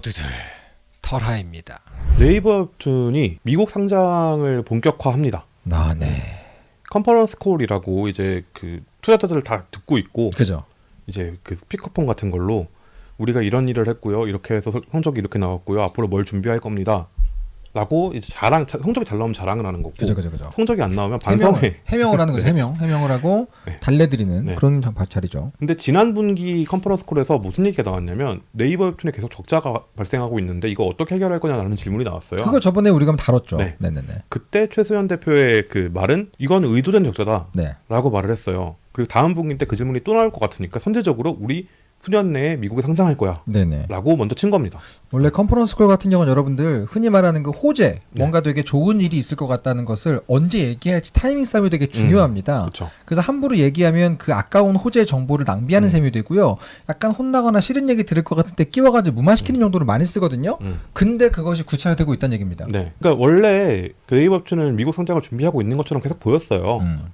모두들 털하입니다. 네이버 웹툰이 미국 상장을 본격화합니다. 아, 네. 컨퍼런스 콜이라고 이제 그 투자자들 다 듣고 있고 그죠. 이제 그 스피커폰 같은 걸로 우리가 이런 일을 했고요. 이렇게 해서 성- 성적이 이렇게 나왔고요. 앞으로 뭘 준비할 겁니다. 라고 이제 자랑 자- 성적이 잘 나오면 자랑을 하는 거고 그죠, 그죠, 그죠. 성적이 안 나오면 반성해. 해명을 하는 거죠. 해명. 해명을 하고 네. 달래드리는 네. 그런 자- 자리죠. 근데 지난 분기 conference call에서 무슨 얘기가 나왔냐면 네이버 웹툰에 계속 적자가 발생하고 있는데 이거 어떻게 해결할 거냐라는 질문이 나왔어요. 그거 저번에 우리가 다뤘죠. 네. 네, 네, 네. 그때 최수연 대표의 그 말은 이건 의도된 적자다 라고 네. 말을 했어요. 그리고 다음 분기 때 그 질문이 또 나올 것 같으니까 선제적으로 우리 수년 내에 미국에 상장할 거야. 네, 네. 라고 먼저 친 겁니다. 원래 conference call 같은 경우는 여러분들 흔히 말하는 그 호재, 네. 뭔가 되게 좋은 일이 있을 것 같다는 것을 언제 얘기할지 타이밍 싸움이 되게 중요합니다. 그렇죠. 그래서 함부로 얘기하면 그 아까운 호재 정보를 낭비하는 음. 셈이 되고요. 약간 혼나거나 싫은 얘기 들을 것 같을 때 끼워가지고 무마시키는 용도로 많이 쓰거든요. 음. 근데 그것이 구체화되고 있다는 얘기입니다. 네. 그러니까 원래 그 네이버 웹툰은 미국 상장을 준비하고 있는 것처럼 계속 보였어요. 음.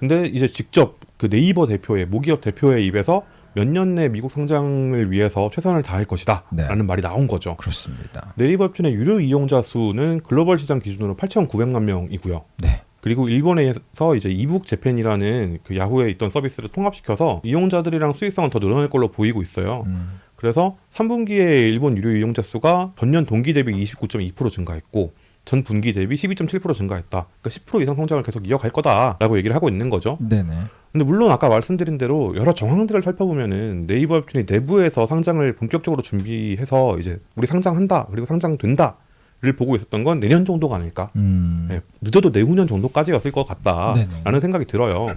근데 이제 직접 그 네이버 대표의 모기업 대표의 입에서 몇 년 내 미국 상장을 위해서 최선을 다할 것이다 네. 라는 말이 나온 거죠. 그렇습니다. 네이버 웹툰의 유료 이용자 수는 글로벌 시장 기준으로 8,900만 명이고요. 네. 그리고 일본에서 이제 이북 재팬이라는 그 야후에 있던 서비스를 통합시켜서 이용자들이랑 수익성은 더 늘어날 걸로 보이고 있어요. 음. 그래서 3분기에 일본 유료 이용자 수가 전년 동기 대비 29.2% 증가했고 전 분기 대비 12.7% 증가했다. 그러니까 10% 이상 성장을 계속 이어갈 거다라고 얘기를 하고 있는 거죠. 네네. 근데 물론 아까 말씀드린 대로 여러 정황들을 살펴보면은 네이버 웹툰이 내부에서 상장을 본격적으로 준비해서 이제 우리 상장한다 그리고 상장된다 를 보고 있었던 건 내년 정도가 아닐까. 음. 네, 늦어도 내후년 정도까지였을 것 같다라는 네네. 생각이 들어요.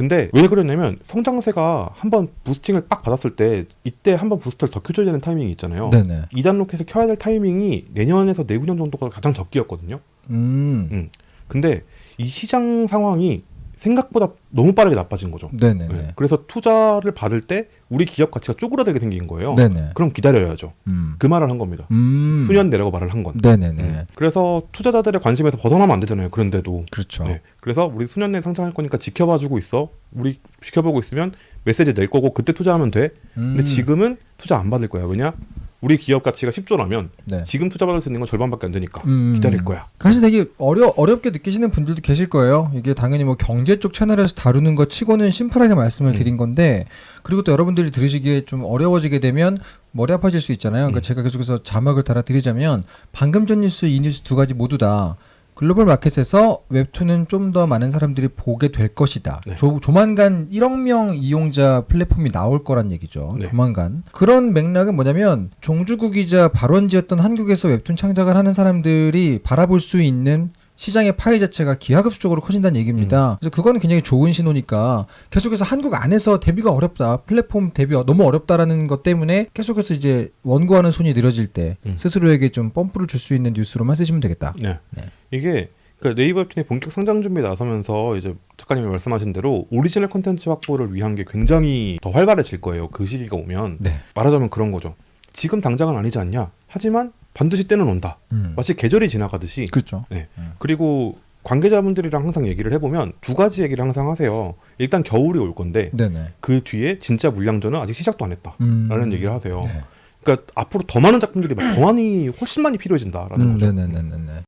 근데 왜 그러냐면 성장세가 한번 부스팅을 빡 받았을 때 이때 한번 부스터를 더 켜줘야 되는 타이밍이 있잖아요. 네네. 2단 로켓을 켜야 될 타이밍이 내년에서 내후년 정도가 가장 적기였거든요. 음. 근데 이 시장 상황이 생각보다 너무 빠르게 나빠진 거죠. 네네네. 네. 그래서 투자를 받을 때 우리 기업 가치가 쪼그라들게 생긴 거예요. 네네. 그럼 기다려야죠. 음. 그 말을 한 겁니다. 음. 수년 내라고 말을 한 건. 네네네. 음. 그래서 투자자들의 관심에서 벗어나면 안 되잖아요. 그런데도. 그렇죠. 네. 그래서 우리 수년 내에 상장할 거니까 지켜봐주고 있어. 우리 지켜보고 있으면 메시지 낼 거고 그때 투자하면 돼. 근데 음. 지금은 투자 안 받을 거야. 왜냐? 우리 기업 가치가 10조라면 네. 지금 투자 받을 수 있는 건 절반밖에 안 되니까 음. 기다릴 거야. 사실 되게 어려 어렵게 느끼시는 분들도 계실 거예요. 이게 당연히 뭐 경제 쪽 채널에서 다루는 것 치고는 심플하게 말씀을 음. 드린 건데 그리고 또 여러분들이 들으시기에 좀 어려워지게 되면 머리 아파질 수 있잖아요. 그러니까 음. 제가 계속해서 자막을 달아 드리자면 방금 전 뉴스 이 뉴스 두 가지 모두 다 글로벌 마켓에서 웹툰은 좀 더 많은 사람들이 보게 될 것이다. 네. 조, 조만간 1억 명 이용자 플랫폼이 나올 거란 얘기죠. 네. 조만간. 그런 맥락은 뭐냐면 종주국이자 발원지였던 한국에서 웹툰 창작을 하는 사람들이 바라볼 수 있는 시장의 파이 자체가 기하급수적으로 커진다는 얘기입니다. 그래서 그거는 굉장히 좋은 신호니까 계속해서 한국 안에서 데뷔가 어렵다, 플랫폼 데뷔 너무 어렵다라는 것 때문에 계속해서 이제 원고하는 손이 늘어질 때 음. 스스로에게 좀 펌프를 줄 수 있는 뉴스로만 쓰시면 되겠다. 네. 네. 이게 그러니까 네이버 웹툰이 본격 상장 준비에 나서면서 이제 작가님이 말씀하신 대로 오리지널 콘텐츠 확보를 위한 게 굉장히 더 활발해질 거예요. 그 시기가 오면 네. 말하자면 그런 거죠. 지금 당장은 아니지 않냐. 하지만 반드시 때는 온다. 음. 마치 계절이 지나가듯이. 그렇죠. 네. 음. 그리고 관계자분들이랑 항상 얘기를 해보면 두 가지 얘기를 항상 하세요. 일단 겨울이 올 건데 네네. 그 뒤에 진짜 물량전은 아직 시작도 안 했다라는 음. 얘기를 하세요. 네. 그러니까 앞으로 더 많은 작품들이 더 많이 훨씬 많이 필요해진다라는 음, 거죠. 네네네네.